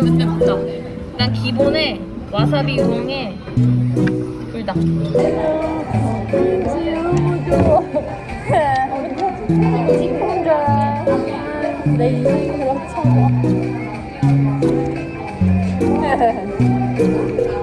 그냥 기본에 와사비 우엉에 불닭. 내 인생 그렇잖 밥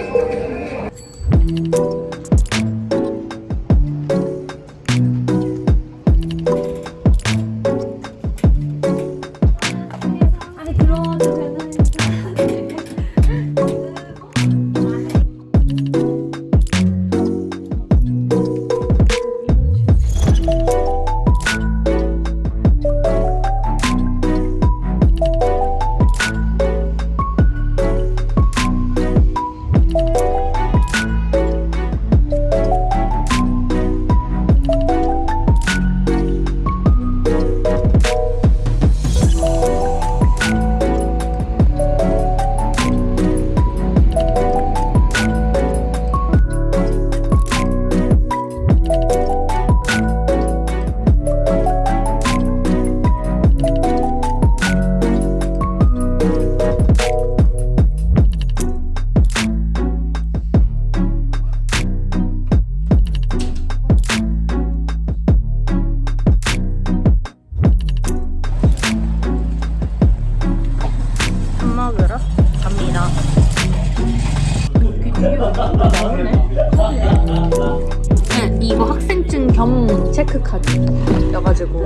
겸 체크카드여가지고.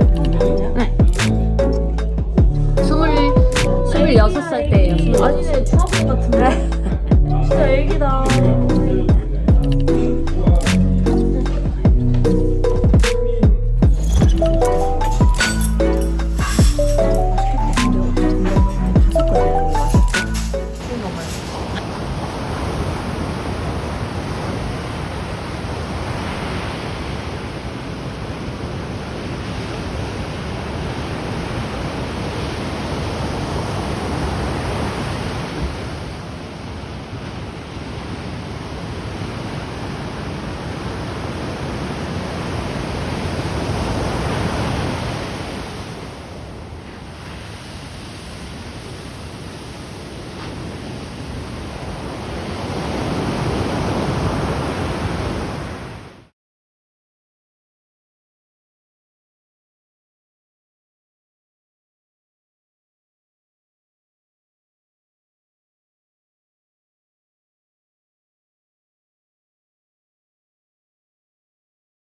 네. 스물, 스물여섯 살 때예요. 스물- 아니네 중학생 같은데 진짜 애기다